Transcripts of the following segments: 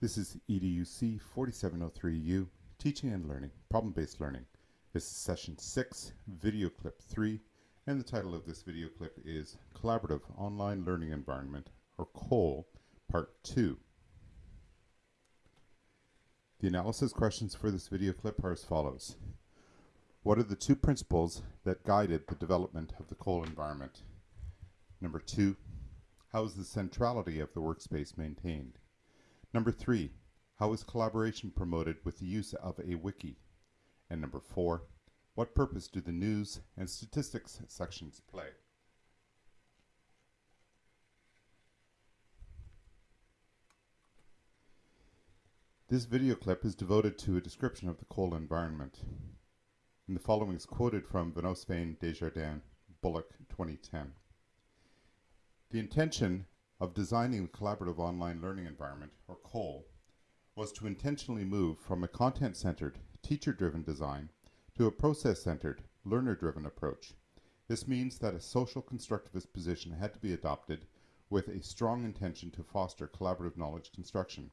This is EDUC 4703U, Teaching and Learning, Problem-Based Learning. This is session 6, video clip 3, and the title of this video clip is Collaborative Online Learning Environment, or COLE, Part 2. The analysis questions for this video clip are as follows. What are the two principles that guided the development of the COLE environment? Number two, how is the centrality of the workspace maintained? Number three, how is collaboration promoted with the use of a wiki? And number four, what purpose do the news and statistics sections play? This video clip is devoted to a description of the COLE environment. And the following is quoted from Van Oostveen, Desjardins, Bullock, 2010. The intention of designing the Collaborative Online Learning Environment, or COLE, was to intentionally move from a content-centered, teacher-driven design to a process-centered, learner-driven approach. This means that a social constructivist position had to be adopted with a strong intention to foster collaborative knowledge construction.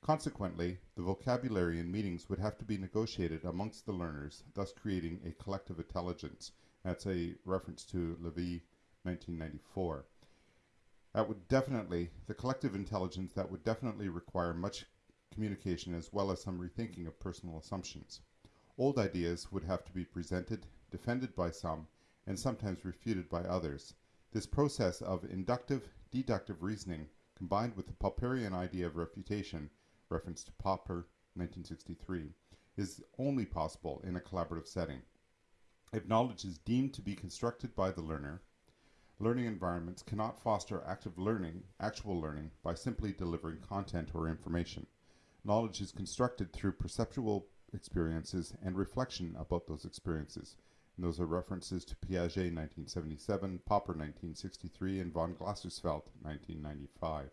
Consequently, the vocabulary in meetings would have to be negotiated amongst the learners, thus creating a collective intelligence. That's a reference to Levy 1994 that would definitely, the collective intelligence that would definitely require much communication as well as some rethinking of personal assumptions. Old ideas would have to be presented, defended by some, and sometimes refuted by others. This process of inductive, deductive reasoning, combined with the Popperian idea of refutation, reference to Popper, 1963, is only possible in a collaborative setting. If knowledge is deemed to be constructed by the learner, Learning environments cannot foster active learning, actual learning, by simply delivering content or information. Knowledge is constructed through perceptual experiences and reflection about those experiences. And those are references to Piaget 1977, Popper 1963, and von Glasersfeld 1995.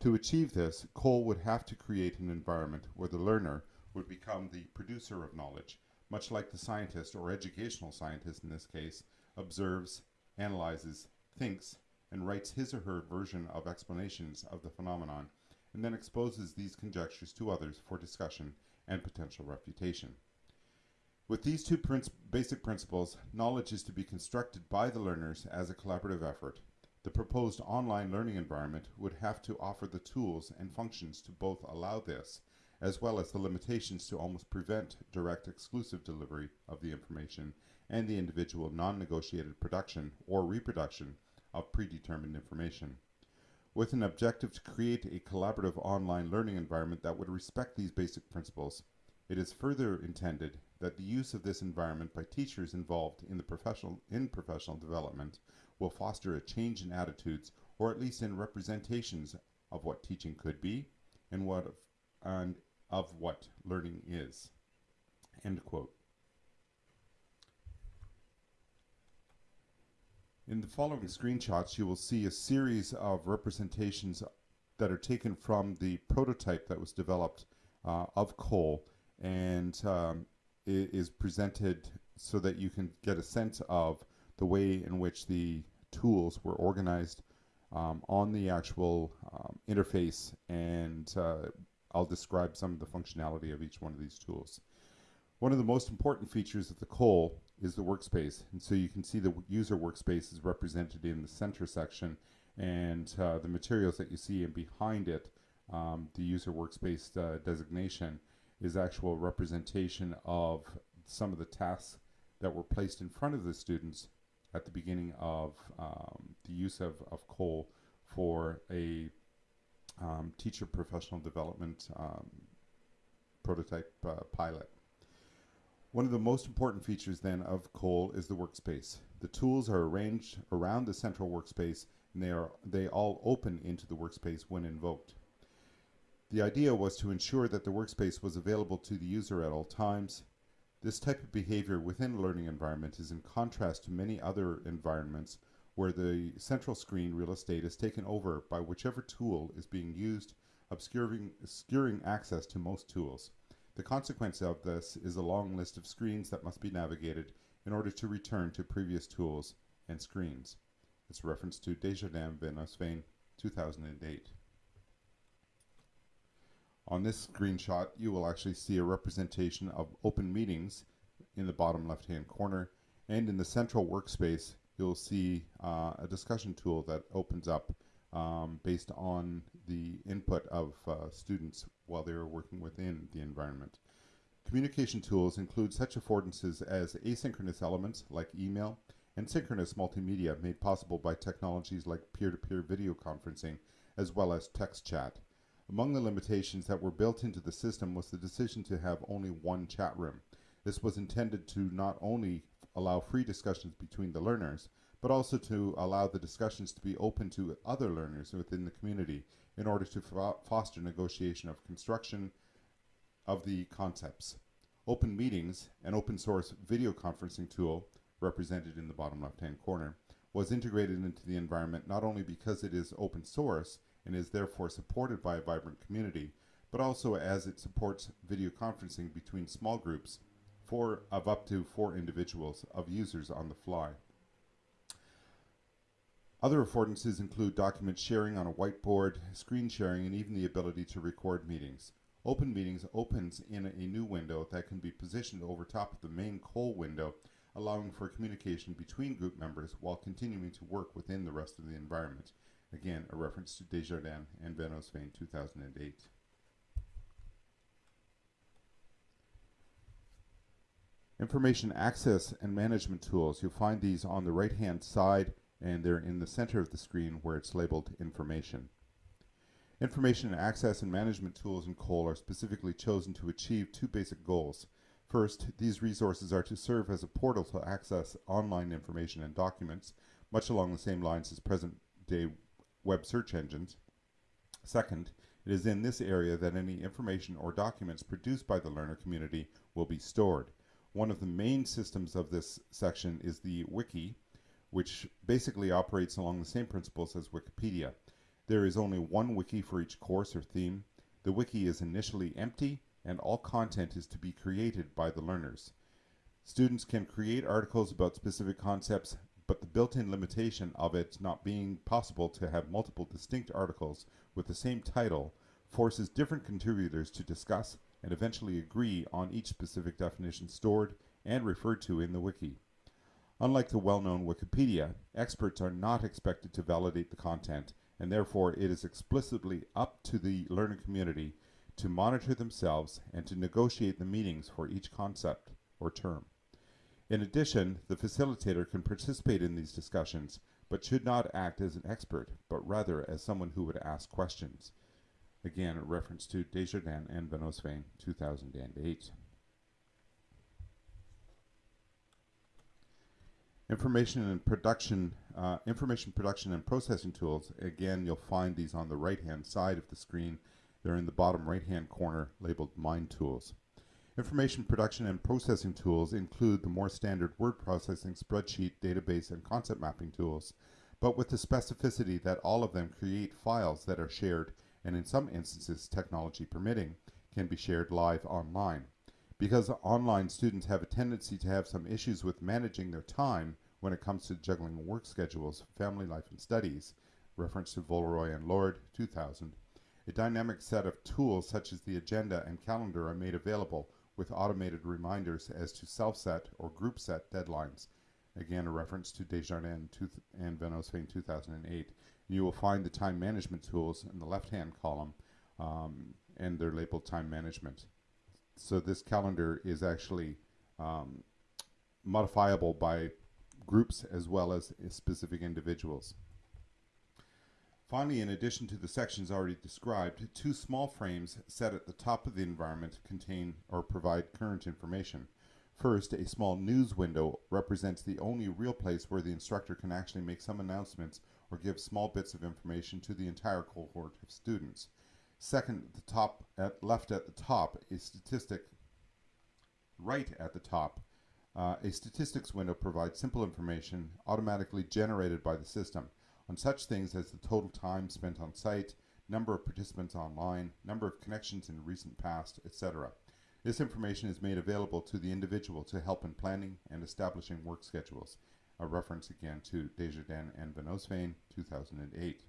To achieve this, Cole would have to create an environment where the learner would become the producer of knowledge, much like the scientist, or educational scientist in this case, observes, analyzes, thinks, and writes his or her version of explanations of the phenomenon, and then exposes these conjectures to others for discussion and potential refutation. With these two basic principles, knowledge is to be constructed by the learners as a collaborative effort. The proposed online learning environment would have to offer the tools and functions to both allow this, as well as the limitations to almost prevent direct exclusive delivery of the information and the individual non-negotiated production or reproduction of predetermined information. With an objective to create a collaborative online learning environment that would respect these basic principles, it is further intended that the use of this environment by teachers involved in the professional in professional development will foster a change in attitudes or at least in representations of what teaching could be and what of, and of what learning is. End quote. In the following screenshots, you will see a series of representations that are taken from the prototype that was developed uh, of COLE and um, is presented so that you can get a sense of the way in which the tools were organized um, on the actual um, interface and uh, I'll describe some of the functionality of each one of these tools. One of the most important features of the COLE is the workspace. And so you can see the user workspace is represented in the center section and uh, the materials that you see and behind it, um, the user workspace uh, designation is actual representation of some of the tasks that were placed in front of the students at the beginning of um, the use of, of COLE for a um, teacher professional development um, prototype uh, pilot. One of the most important features then of COLE is the workspace. The tools are arranged around the central workspace and they are they all open into the workspace when invoked. The idea was to ensure that the workspace was available to the user at all times. This type of behavior within a learning environment is in contrast to many other environments where the central screen real estate is taken over by whichever tool is being used, obscuring, obscuring access to most tools. The consequence of this is a long list of screens that must be navigated in order to return to previous tools and screens. It's reference to Desjardins Van Oostveen 2008. On this screenshot, you will actually see a representation of open meetings in the bottom left-hand corner, and in the central workspace, you'll see uh, a discussion tool that opens up um, based on the input of uh, students while they were working within the environment. Communication tools include such affordances as asynchronous elements like email and synchronous multimedia made possible by technologies like peer-to-peer -peer video conferencing as well as text chat. Among the limitations that were built into the system was the decision to have only one chat room. This was intended to not only allow free discussions between the learners, but also to allow the discussions to be open to other learners within the community in order to fo foster negotiation of construction of the concepts. Open Meetings, an open source video conferencing tool represented in the bottom left hand corner, was integrated into the environment not only because it is open source and is therefore supported by a vibrant community, but also as it supports video conferencing between small groups of up to four individuals of users on the fly. Other affordances include document sharing on a whiteboard, screen sharing, and even the ability to record meetings. Open Meetings opens in a new window that can be positioned over top of the main call window, allowing for communication between group members while continuing to work within the rest of the environment. Again, a reference to Desjardins and Van 2008. Information access and management tools. You'll find these on the right hand side and they're in the center of the screen where it's labeled information. Information access and management tools in COLE are specifically chosen to achieve two basic goals. First, these resources are to serve as a portal to access online information and documents, much along the same lines as present-day web search engines. Second, it is in this area that any information or documents produced by the learner community will be stored. One of the main systems of this section is the wiki, which basically operates along the same principles as Wikipedia. There is only one wiki for each course or theme. The wiki is initially empty and all content is to be created by the learners. Students can create articles about specific concepts, but the built-in limitation of it not being possible to have multiple distinct articles with the same title forces different contributors to discuss and eventually agree on each specific definition stored and referred to in the wiki. Unlike the well-known Wikipedia, experts are not expected to validate the content, and therefore it is explicitly up to the learning community to monitor themselves and to negotiate the meanings for each concept or term. In addition, the facilitator can participate in these discussions, but should not act as an expert, but rather as someone who would ask questions. Again, a reference to Desjardins and Van Oostveen, 2008. Information and production, uh, information production and processing tools. Again, you'll find these on the right-hand side of the screen. They're in the bottom right-hand corner labeled Mind Tools. Information production and processing tools include the more standard word processing, spreadsheet, database, and concept mapping tools, but with the specificity that all of them create files that are shared and in some instances, technology permitting, can be shared live online. Because online students have a tendency to have some issues with managing their time when it comes to juggling work schedules, family life, and studies, reference to Villeroy and Lord, 2000, a dynamic set of tools such as the agenda and calendar are made available with automated reminders as to self-set or group set deadlines. Again, a reference to Desjardins and Van Oostveen 2008. You will find the time management tools in the left-hand column um, and they're labeled time management so this calendar is actually um, modifiable by groups as well as specific individuals. Finally, in addition to the sections already described, two small frames set at the top of the environment contain or provide current information. First, a small news window represents the only real place where the instructor can actually make some announcements or give small bits of information to the entire cohort of students. Second, the top, at left at the top, a statistic. Right at the top, uh, a statistics window provides simple information automatically generated by the system on such things as the total time spent on site, number of participants online, number of connections in recent past, etc. This information is made available to the individual to help in planning and establishing work schedules. A reference again to Desjardins and Van Oostveen, 2008.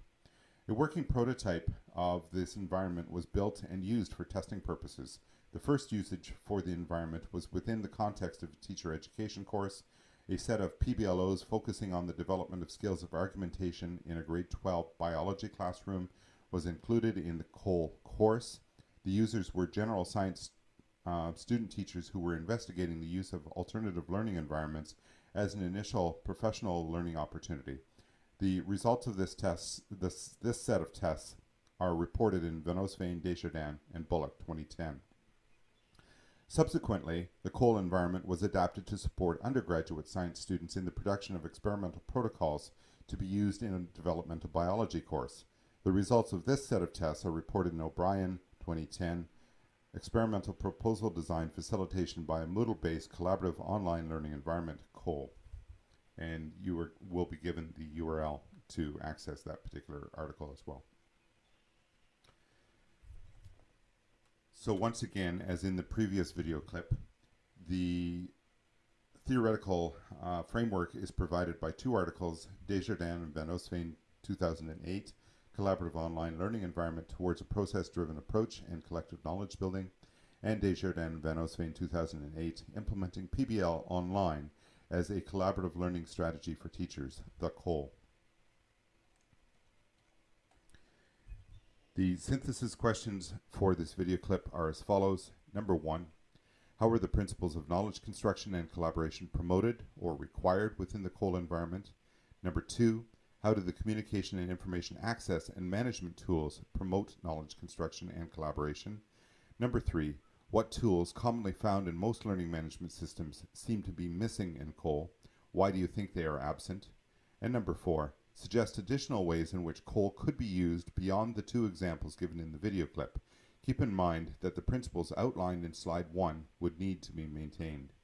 A working prototype of this environment was built and used for testing purposes. The first usage for the environment was within the context of a teacher education course, a set of PBLOs focusing on the development of skills of argumentation in a grade 12 biology classroom was included in the COLE course. The users were general science uh, student teachers who were investigating the use of alternative learning environments as an initial professional learning opportunity. The results of this test, this, this set of tests are reported in Van Oostveen, Desjardins, and Bullock 2010. Subsequently, the Cole environment was adapted to support undergraduate science students in the production of experimental protocols to be used in a developmental biology course. The results of this set of tests are reported in O'Brien 2010, Experimental Proposal Design Facilitation by a Moodle-based collaborative online learning environment, Cole. and you are, will be given the URL to access that particular article as well. So once again, as in the previous video clip, the theoretical uh, framework is provided by two articles, Desjardins and Van Oostveen 2008, Collaborative Online Learning Environment Towards a Process-Driven Approach and Collective Knowledge Building, and Desjardins and Van Oostveen 2008, Implementing PBL Online as a collaborative learning strategy for teachers, the COLE. The synthesis questions for this video clip are as follows. Number one, how are the principles of knowledge construction and collaboration promoted or required within the COLE environment? Number two, how do the communication and information access and management tools promote knowledge construction and collaboration? Number three, what tools, commonly found in most learning management systems, seem to be missing in COLE? Why do you think they are absent? And number four, suggest additional ways in which COLE could be used beyond the two examples given in the video clip. Keep in mind that the principles outlined in slide one would need to be maintained.